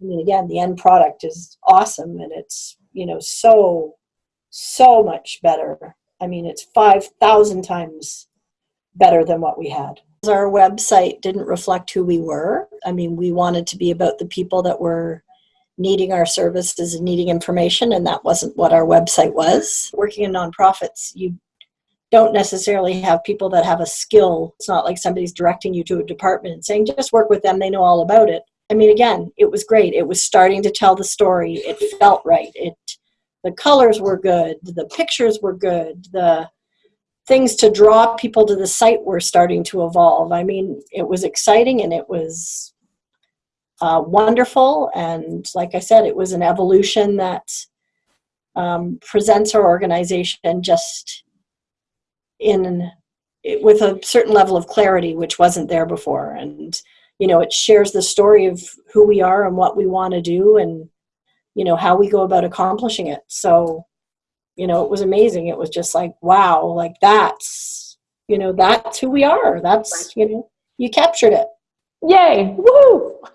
I mean, again, the end product is awesome and it's, you know, so, so much better. I mean, it's 5,000 times better than what we had. Our website didn't reflect who we were. I mean, we wanted to be about the people that were needing our services and needing information, and that wasn't what our website was. Working in nonprofits, you don't necessarily have people that have a skill. It's not like somebody's directing you to a department and saying, just work with them, they know all about it. I mean, again, it was great. It was starting to tell the story. It felt right. It the colors were good, the pictures were good, the things to draw people to the site were starting to evolve. I mean, it was exciting and it was uh, wonderful. And like I said, it was an evolution that um, presents our organization just in with a certain level of clarity, which wasn't there before. And you know, it shares the story of who we are and what we want to do, and you know how we go about accomplishing it. So, you know, it was amazing. It was just like, wow, like that's you know that's who we are. That's you know, you captured it. Yay! Woo!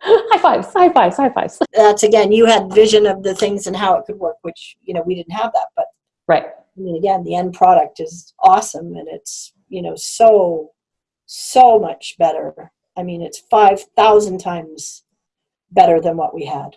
high fives! High fives! High fives! That's again, you had vision of the things and how it could work, which you know we didn't have that, but right I mean, again, the end product is awesome and it's, you know, so, so much better. I mean, it's 5,000 times better than what we had.